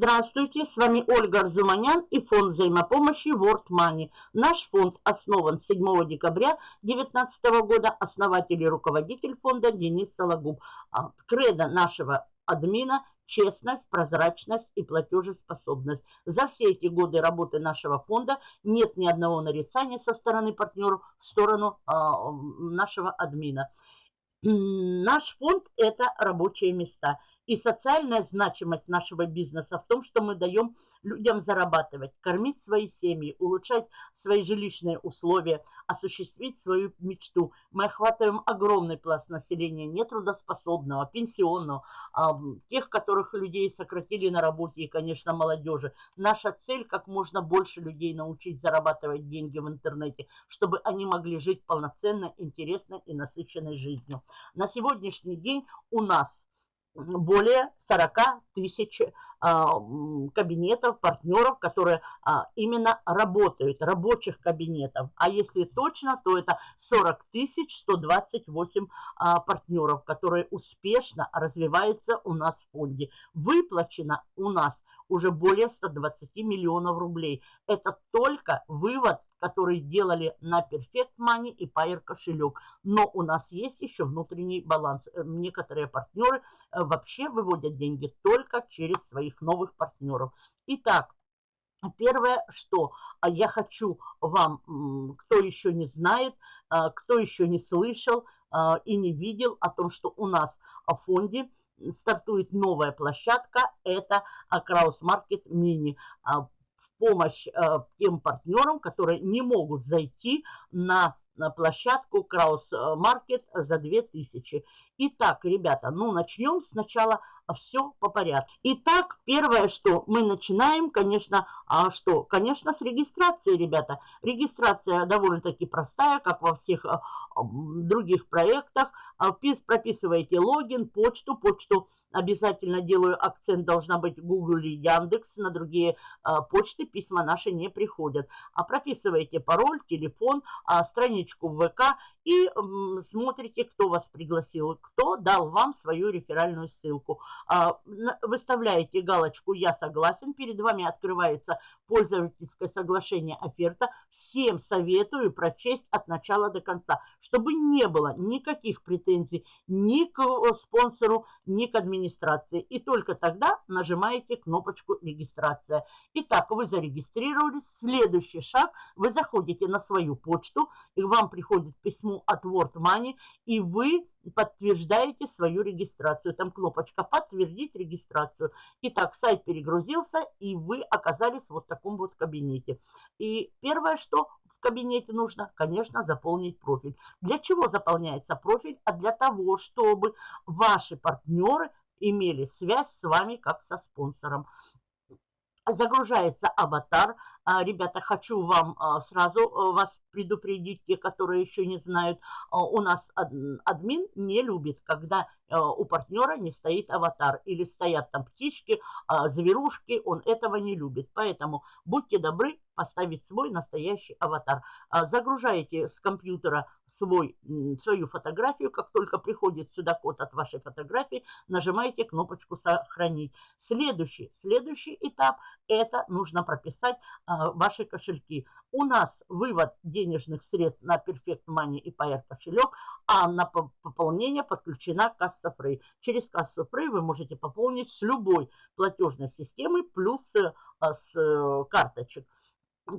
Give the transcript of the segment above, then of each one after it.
Здравствуйте, с вами Ольга Арзуманян и фонд взаимопомощи World Money. Наш фонд основан 7 декабря 2019 года, основатель и руководитель фонда Денис Сологуб. А, кредо нашего админа – честность, прозрачность и платежеспособность. За все эти годы работы нашего фонда нет ни одного нарицания со стороны партнеров в сторону э, нашего админа. Наш фонд – это рабочие места. И социальная значимость нашего бизнеса в том, что мы даем людям зарабатывать, кормить свои семьи, улучшать свои жилищные условия, осуществить свою мечту. Мы охватываем огромный пласт населения, нетрудоспособного, пенсионного, тех, которых людей сократили на работе и, конечно, молодежи. Наша цель – как можно больше людей научить зарабатывать деньги в интернете, чтобы они могли жить полноценно, интересно и насыщенной жизнью. На сегодняшний день у нас более 40 тысяч а, кабинетов, партнеров, которые а, именно работают, рабочих кабинетов. А если точно, то это 40 тысяч 128 а, партнеров, которые успешно развиваются у нас в фонде. Выплачено у нас уже более 120 миллионов рублей. Это только вывод которые делали на Perfect Money и Pair кошелек. Но у нас есть еще внутренний баланс. Э, некоторые партнеры э, вообще выводят деньги только через своих новых партнеров. Итак, Первое, что а, я хочу вам, кто еще не знает, а, кто еще не слышал а, и не видел о том, что у нас в фонде стартует новая площадка, это Краус Маркет Мини помощь э, тем партнерам, которые не могут зайти на, на площадку Краус Маркет за 2000. Итак, ребята, ну начнем сначала все по порядку. Итак, первое, что мы начинаем, конечно, а что? Конечно, с регистрации, ребята. Регистрация довольно-таки простая, как во всех а, других проектах. А, прописываете логин, почту, почту обязательно делаю акцент, должна быть Google или Яндекс, на другие а, почты письма наши не приходят. А прописываете пароль, телефон, а, страничку ВК и смотрите, кто вас пригласил, кто дал вам свою реферальную ссылку. А, выставляете галочку «Я согласен», перед вами открывается пользовательское соглашение оферта. Всем советую прочесть от начала до конца, чтобы не было никаких претензий ни к спонсору, ни к администрации. И только тогда нажимаете кнопочку «Регистрация». Итак, вы зарегистрировались. Следующий шаг. Вы заходите на свою почту, и вам приходит письмо от World Money, и вы подтверждаете свою регистрацию. Там кнопочка «Подтвердить регистрацию». Итак, сайт перегрузился, и вы оказались вот в таком вот кабинете. И первое, что в кабинете нужно, конечно, заполнить профиль. Для чего заполняется профиль? А для того, чтобы ваши партнеры имели связь с вами как со спонсором загружается аватар. А, ребята, хочу вам а, сразу а, вас предупредить, те, которые еще не знают, у нас админ не любит, когда у партнера не стоит аватар или стоят там птички, зверушки, он этого не любит. Поэтому будьте добры поставить свой настоящий аватар. Загружаете с компьютера свой, свою фотографию, как только приходит сюда код от вашей фотографии, нажимаете кнопочку «Сохранить». Следующий, следующий этап – это нужно прописать ваши кошельки. У нас вывод денежных средств на Perfect Money и Pair кошелек, а на пополнение подключена касса Free. Через кассу Free вы можете пополнить с любой платежной системы плюс э, с э, карточек.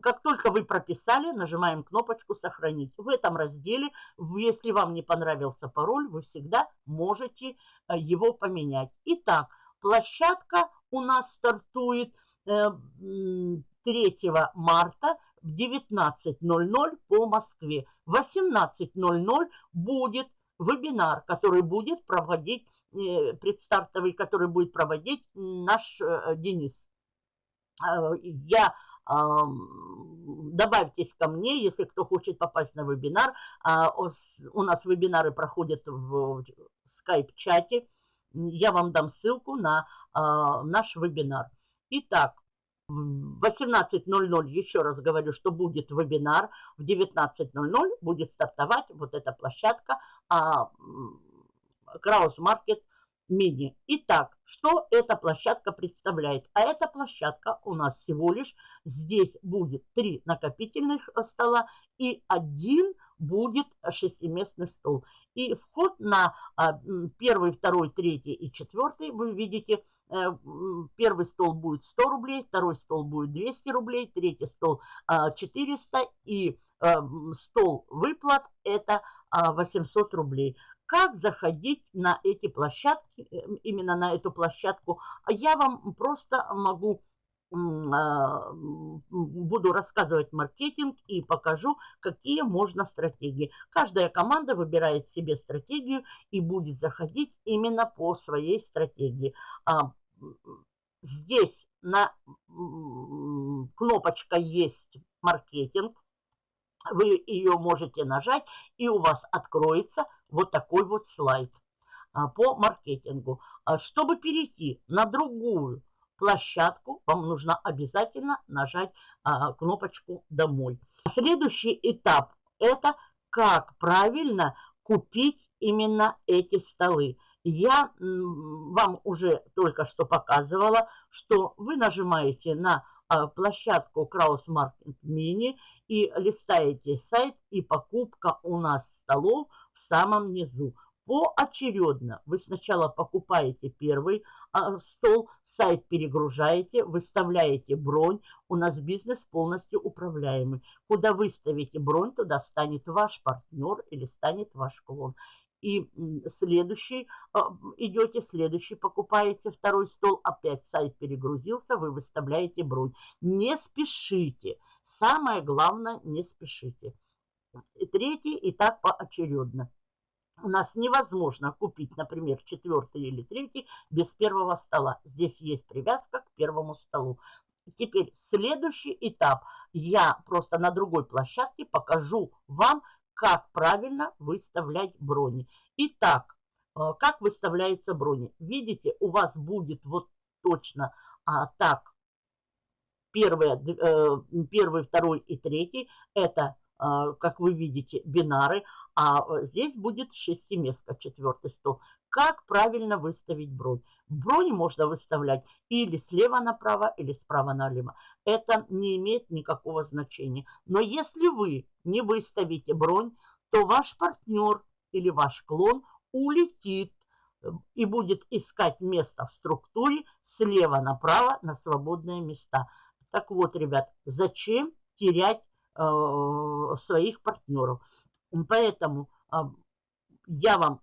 Как только вы прописали, нажимаем кнопочку «Сохранить». В этом разделе, если вам не понравился пароль, вы всегда можете э, его поменять. Итак, площадка у нас стартует 3 марта в 19.00 по Москве. В 18.00 будет вебинар, который будет проводить, э, предстартовый, который будет проводить наш э, Денис. Э, я добавьтесь ко мне, если кто хочет попасть на вебинар. А, у нас вебинары проходят в скайп-чате. Я вам дам ссылку на а, наш вебинар. Итак, в 18.00, еще раз говорю, что будет вебинар, в 19.00 будет стартовать вот эта площадка а, Краус Маркет мини. Итак, что эта площадка представляет? А эта площадка у нас всего лишь здесь будет три накопительных стола и один будет шестиместный стол. И вход на а, первый, второй, третий и четвертый, вы видите, э, первый стол будет 100 рублей, второй стол будет 200 рублей, третий стол 400 а, и э, стол выплат это 800 а, рублей. Как заходить на эти площадки, э, именно на эту площадку, я вам просто могу а, буду рассказывать маркетинг и покажу, какие можно стратегии. Каждая команда выбирает себе стратегию и будет заходить именно по своей стратегии. А, здесь на кнопочка есть маркетинг. Вы ее можете нажать, и у вас откроется вот такой вот слайд а, по маркетингу. Чтобы перейти на другую площадку, вам нужно обязательно нажать а, кнопочку «Домой». Следующий этап – это как правильно купить именно эти столы. Я вам уже только что показывала, что вы нажимаете на а, площадку Краус Market Mini и листаете сайт, и покупка у нас столов в самом низу поочередно. Вы сначала покупаете первый а, стол, сайт перегружаете, выставляете бронь. У нас бизнес полностью управляемый. Куда выставите бронь, туда станет ваш партнер или станет ваш клон. И следующий а, идете, следующий покупаете второй стол, опять сайт перегрузился, вы выставляете бронь. Не спешите. Самое главное, не спешите. И третий и так поочередно у нас невозможно купить, например, четвертый или третий без первого стола. Здесь есть привязка к первому столу. Теперь следующий этап. Я просто на другой площадке покажу вам, как правильно выставлять брони. Итак, э, как выставляется брони? Видите, у вас будет вот точно а, так. Первый, э, первый, второй и третий. Это, э, как вы видите, бинары а здесь будет шестиместка, четвертый стол. Как правильно выставить бронь? Бронь можно выставлять или слева направо, или справа налево. Это не имеет никакого значения. Но если вы не выставите бронь, то ваш партнер или ваш клон улетит э, и будет искать место в структуре слева направо на свободные места. Так вот, ребят, зачем терять э, своих партнеров? Поэтому а, я вам,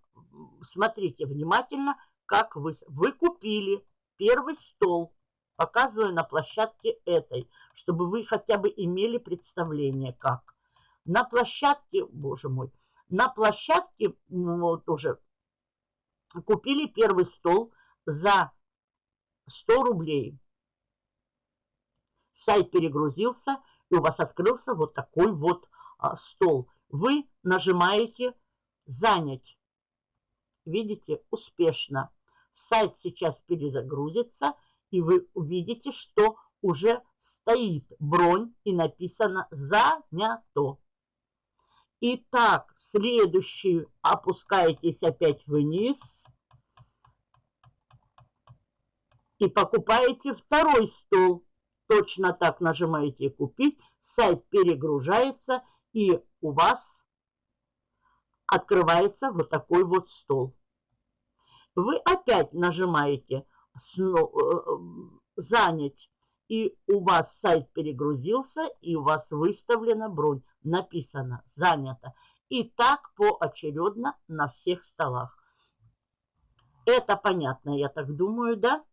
смотрите внимательно, как вы, вы купили первый стол, показываю на площадке этой, чтобы вы хотя бы имели представление, как. На площадке, боже мой, на площадке вот уже купили первый стол за 100 рублей. Сайт перегрузился, и у вас открылся вот такой вот а, стол вы нажимаете «Занять». Видите, успешно. Сайт сейчас перезагрузится, и вы увидите, что уже стоит бронь и написано «Занято». Итак, следующий опускаетесь опять вниз и покупаете второй стол. Точно так нажимаете «Купить», сайт перегружается и у вас открывается вот такой вот стол. Вы опять нажимаете э, «Занять», и у вас сайт перегрузился, и у вас выставлена бронь. Написано «Занято». И так поочередно на всех столах. Это понятно, я так думаю, да?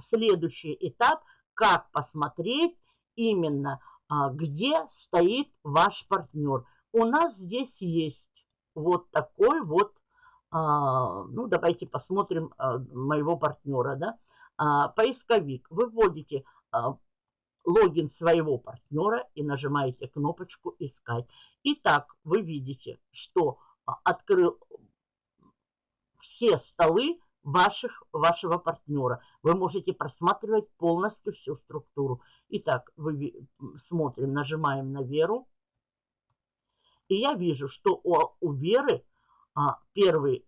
Следующий этап – как посмотреть именно, а, где стоит ваш партнер – у нас здесь есть вот такой вот, а, ну, давайте посмотрим а, моего партнера, да, а, поисковик. Вы вводите а, логин своего партнера и нажимаете кнопочку «Искать». Итак, вы видите, что а, открыл все столы ваших, вашего партнера. Вы можете просматривать полностью всю структуру. Итак, вы смотрим, нажимаем на Веру. И я вижу, что у, у Веры а, первый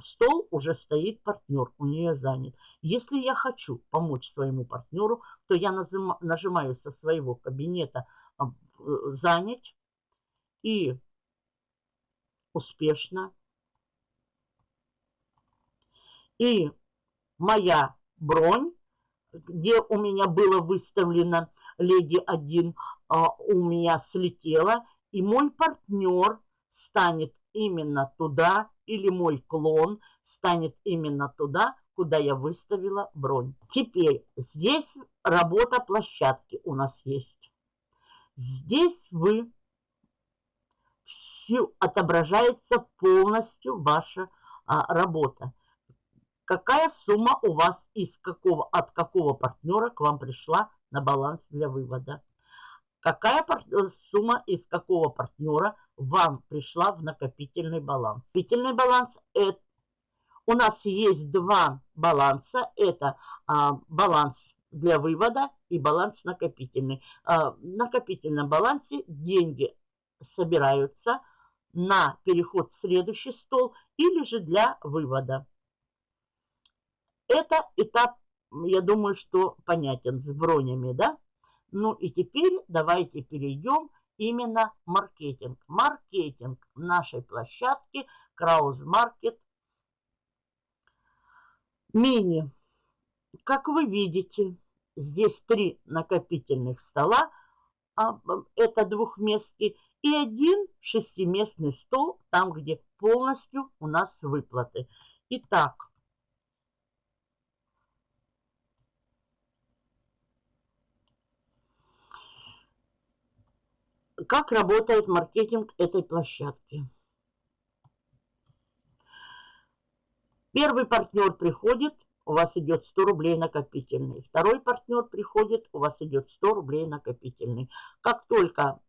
стол уже стоит партнер, у нее занят. Если я хочу помочь своему партнеру, то я нажимаю со своего кабинета а, «Занять» и успешно. И моя бронь, где у меня было выставлено леди 1, а, у меня слетела, и мой партнер станет именно туда, или мой клон станет именно туда, куда я выставила бронь. Теперь здесь работа площадки у нас есть. Здесь вы все отображается полностью ваша а, работа. Какая сумма у вас из какого, от какого партнера к вам пришла на баланс для вывода? Какая э, сумма из какого партнера вам пришла в накопительный баланс? Накопительный баланс это у нас есть два баланса. Это а, баланс для вывода и баланс накопительный. А, в накопительном балансе деньги собираются на переход в следующий стол или же для вывода. Это этап, я думаю, что понятен с бронями, да? Ну и теперь давайте перейдем именно маркетинг. Маркетинг нашей площадки Краус Маркет Мини. Как вы видите, здесь три накопительных стола, а, это двухместный, и один шестиместный стол, там, где полностью у нас выплаты. Итак, Как работает маркетинг этой площадки? Первый партнер приходит, у вас идет 100 рублей накопительный. Второй партнер приходит, у вас идет 100 рублей накопительный. Как только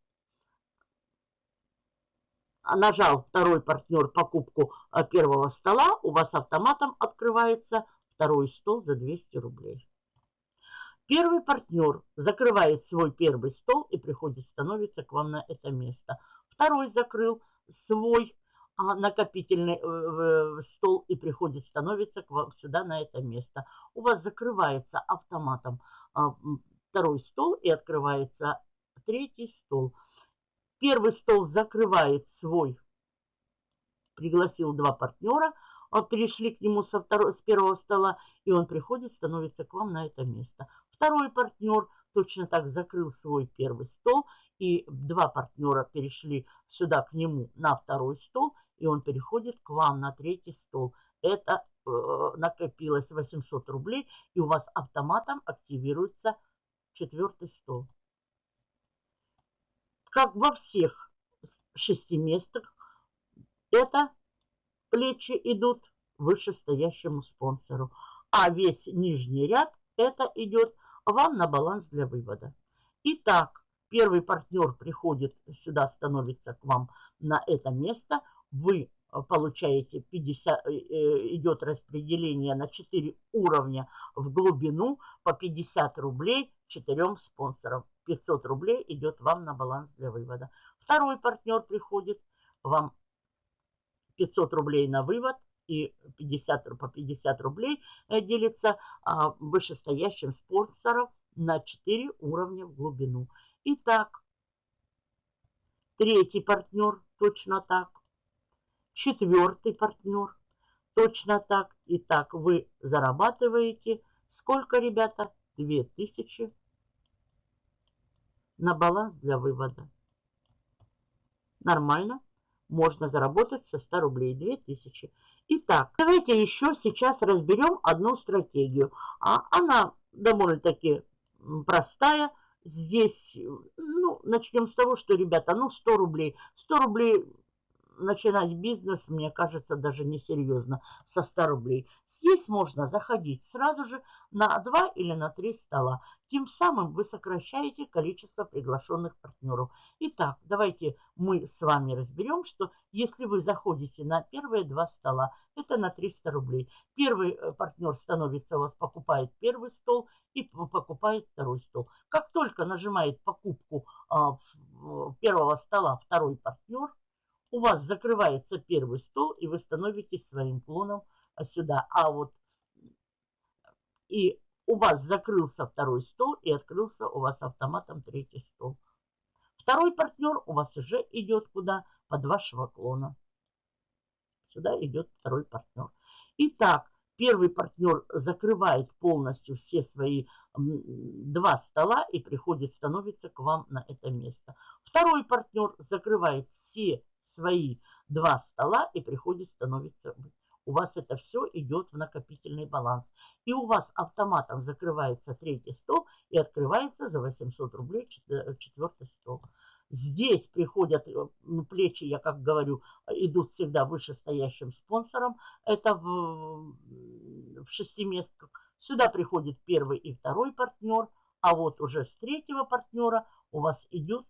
нажал второй партнер покупку э, первого стола, у вас автоматом открывается второй стол за 200 рублей. Первый партнер закрывает свой первый стол и приходит, становится к вам на это место. Второй закрыл свой а, накопительный э, стол и приходит, становится к вам сюда на это место. У вас закрывается автоматом а, второй стол и открывается третий стол. Первый стол закрывает свой, пригласил два партнера, а, перешли к нему со второго, с первого стола, и он приходит, становится к вам на это место. Второй партнер точно так закрыл свой первый стол, и два партнера перешли сюда к нему на второй стол, и он переходит к вам на третий стол. Это э, накопилось 800 рублей, и у вас автоматом активируется четвертый стол. Как во всех шести местах, это плечи идут вышестоящему спонсору, а весь нижний ряд это идет вам на баланс для вывода. Итак, первый партнер приходит сюда, становится к вам на это место. Вы э, получаете 50, э, э, идет распределение на 4 уровня в глубину по 50 рублей четырем спонсорам. 500 рублей идет вам на баланс для вывода. Второй партнер приходит, вам 500 рублей на вывод, и 50, по 50 рублей э, делится а, вышестоящим спонсором на 4 уровня в глубину. Итак, третий партнер точно так, четвертый партнер точно так. Итак, вы зарабатываете сколько, ребята? 2000 на баланс для вывода. Нормально? Можно заработать со 100 рублей 2000. Итак, давайте еще сейчас разберем одну стратегию. А она довольно-таки простая. Здесь, ну, начнем с того, что, ребята, ну, 100 рублей. 100 рублей начинать бизнес, мне кажется, даже несерьезно со 100 рублей. Здесь можно заходить сразу же на 2 или на 3 стола. Тем самым вы сокращаете количество приглашенных партнеров. Итак, давайте мы с вами разберем, что если вы заходите на первые два стола, это на 300 рублей. Первый э, партнер становится у вас, покупает первый стол и покупает второй стол. Как только нажимает покупку а, первого стола второй партнер, у вас закрывается первый стол, и вы становитесь своим клоном сюда. А вот и у вас закрылся второй стол, и открылся у вас автоматом третий стол. Второй партнер у вас уже идет куда? Под вашего клона. Сюда идет второй партнер. Итак, первый партнер закрывает полностью все свои два стола и приходит, становится к вам на это место. Второй партнер закрывает все свои два стола и приходит, становится у вас это все идет в накопительный баланс. И у вас автоматом закрывается третий стол и открывается за 800 рублей четвертый стол. Здесь приходят э, плечи, я как говорю, идут всегда вышестоящим спонсором. Это в, в шестиместках. Сюда приходит первый и второй партнер. А вот уже с третьего партнера у вас идут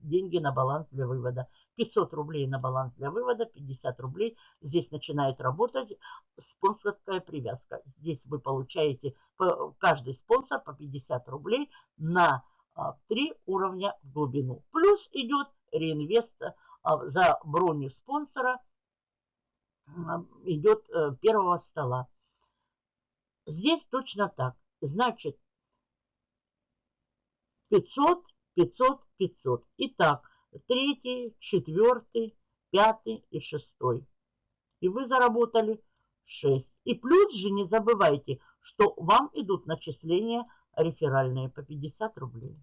деньги на баланс для вывода. 500 рублей на баланс для вывода, 50 рублей. Здесь начинает работать спонсорская привязка. Здесь вы получаете, каждый спонсор по 50 рублей на 3 а, уровня в глубину. Плюс идет реинвест а, за броню спонсора, а, идет э, первого стола. Здесь точно так. Значит, 500, 500, 500. Итак, третий, четвертый, пятый и шестой. И вы заработали 6. И плюс же не забывайте, что вам идут начисления реферальные по 50 рублей.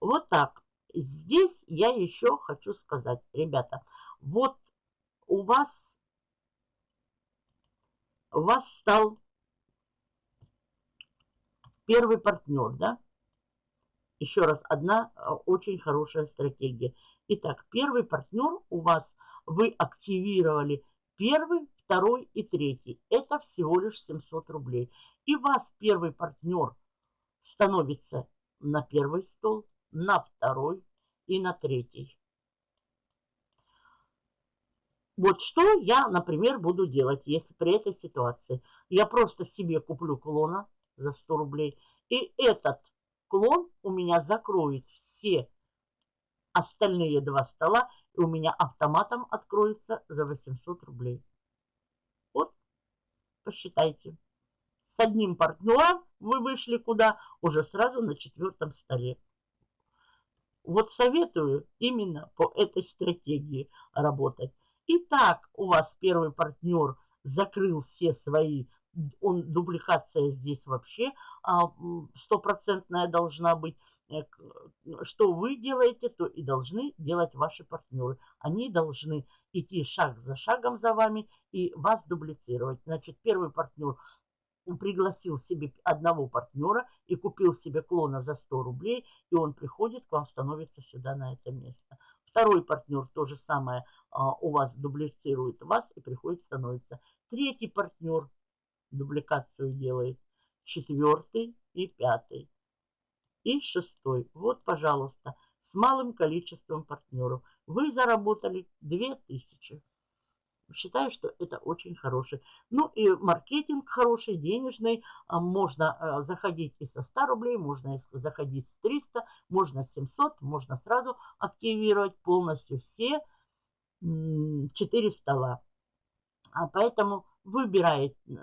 Вот так. Здесь я еще хочу сказать, ребята, вот у вас, у вас стал первый партнер, да? Еще раз, одна э, очень хорошая стратегия. Итак, первый партнер у вас, вы активировали первый, второй и третий. Это всего лишь 700 рублей. И вас первый партнер становится на первый стол, на второй и на третий. Вот что я, например, буду делать, если при этой ситуации. Я просто себе куплю клона за 100 рублей. И этот клон у меня закроет все остальные два стола, и у меня автоматом откроется за 800 рублей. Вот, посчитайте. С одним партнером вы вышли куда? Уже сразу на четвертом столе. Вот советую именно по этой стратегии работать. Итак, у вас первый партнер закрыл все свои он, дубликация здесь вообще а, стопроцентная должна быть. Э, что вы делаете, то и должны делать ваши партнеры. Они должны идти шаг за шагом за вами и вас дублицировать. Значит, первый партнер пригласил себе одного партнера и купил себе клона за 100 рублей, и он приходит к вам, становится сюда на это место. Второй партнер то же самое а, у вас дублицирует вас и приходит, становится. Третий партнер дубликацию делает. Четвертый и пятый. И шестой. Вот, пожалуйста, с малым количеством партнеров. Вы заработали 2000. Считаю, что это очень хороший. Ну и маркетинг хороший, денежный. А, можно а, заходить и со 100 рублей, можно заходить с 300, можно 700, можно сразу активировать полностью все 4 стола. А поэтому выбирает э,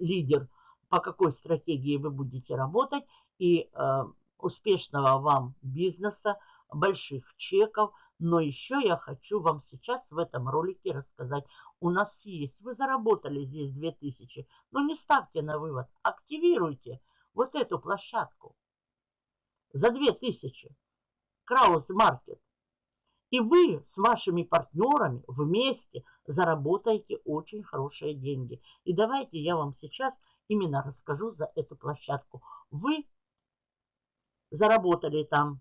лидер, по какой стратегии вы будете работать, и э, успешного вам бизнеса, больших чеков. Но еще я хочу вам сейчас в этом ролике рассказать. У нас есть, вы заработали здесь 2000, но не ставьте на вывод, активируйте вот эту площадку за 2000. Краус Маркет. И вы с вашими партнерами вместе заработаете очень хорошие деньги. И давайте я вам сейчас именно расскажу за эту площадку. Вы заработали там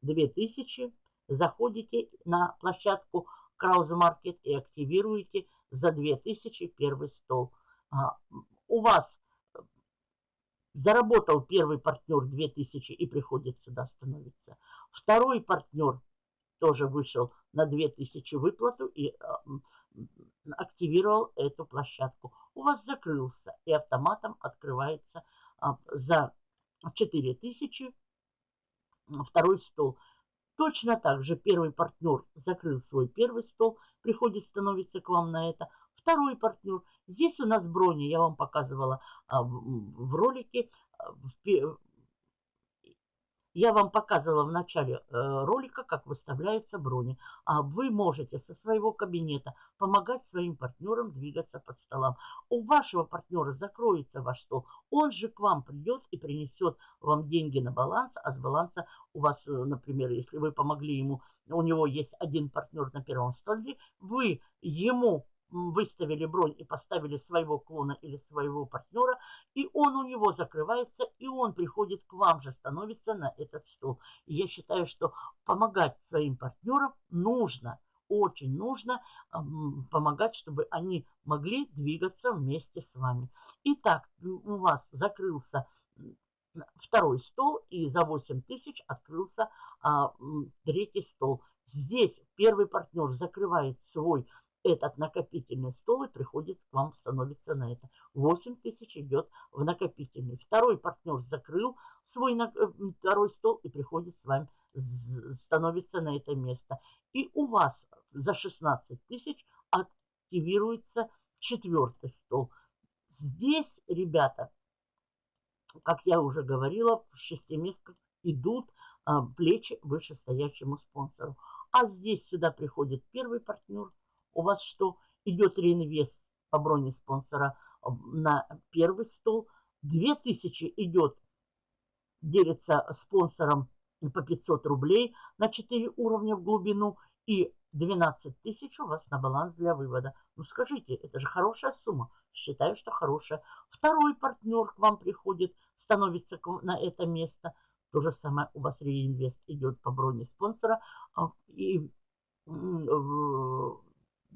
2000, заходите на площадку Краузе Маркет и активируете за 2000 первый стол. А, у вас заработал первый партнер 2000 и приходит сюда становиться. Второй партнер тоже вышел на 2000 выплату и активировал эту площадку. У вас закрылся и автоматом открывается а, за 4000 второй стол. Точно так же первый партнер закрыл свой первый стол, приходит, становится к вам на это. Второй партнер. Здесь у нас брони, я вам показывала а, в, ролике, а, я вам показывала в начале э, ролика, как выставляются брони. А вы можете со своего кабинета помогать своим партнерам двигаться под столом. У вашего партнера закроется ваш стол. Он же к вам придет и принесет вам деньги на баланс. А с баланса у вас, э, например, если вы помогли ему, у него есть один партнер на первом столе, вы ему выставили бронь и поставили своего клона или своего партнера, и он у него закрывается, и он приходит к вам же, становится на этот стол. И я считаю, что помогать своим партнерам нужно, очень нужно помогать, чтобы они могли двигаться вместе с вами. Итак, у вас закрылся второй стол, и за 8 тысяч открылся а, третий стол. Здесь первый партнер закрывает свой этот накопительный стол и приходит к вам, становится на это. 8 тысяч идет в накопительный. Второй партнер закрыл свой э, второй стол и приходит с вами, становится на это место. И у вас за 16 тысяч активируется четвертый стол. Здесь, ребята, как я уже говорила, в шестиместках идут а, плечи вышестоящему спонсору. А здесь сюда приходит первый партнер – у вас что, идет реинвест по броне спонсора на первый стол, 2000 идет, делится спонсором по 500 рублей на 4 уровня в глубину и 12 тысяч у вас на баланс для вывода. Ну скажите, это же хорошая сумма. Считаю, что хорошая. Второй партнер к вам приходит, становится на это место. То же самое у вас реинвест идет по броне спонсора. А, и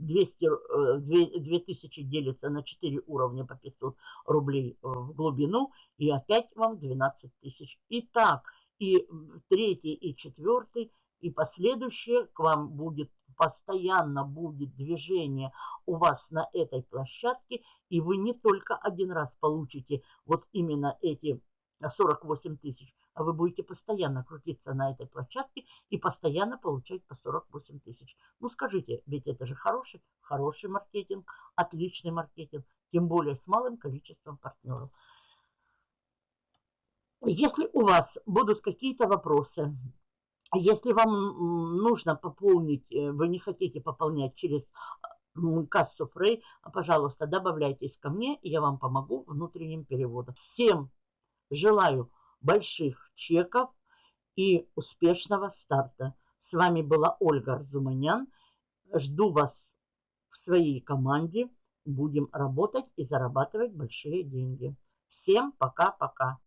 200, 2000 э, делится на 4 уровня по 500 рублей э, в глубину, и опять вам 12 тысяч. Итак, и третий, и четвертый, и последующее к вам будет, постоянно будет движение у вас на этой площадке, и вы не только один раз получите вот именно эти 48 тысяч, вы будете постоянно крутиться на этой площадке и постоянно получать по 48 тысяч. Ну скажите, ведь это же хороший, хороший маркетинг, отличный маркетинг, тем более с малым количеством партнеров. Если у вас будут какие-то вопросы, если вам нужно пополнить, э, вы не хотите пополнять через кассу Фрей, пожалуйста, добавляйтесь ко мне, и я вам помогу внутренним переводом. Всем Желаю больших чеков и успешного старта. С вами была Ольга Арзуманян. Жду вас в своей команде. Будем работать и зарабатывать большие деньги. Всем пока-пока.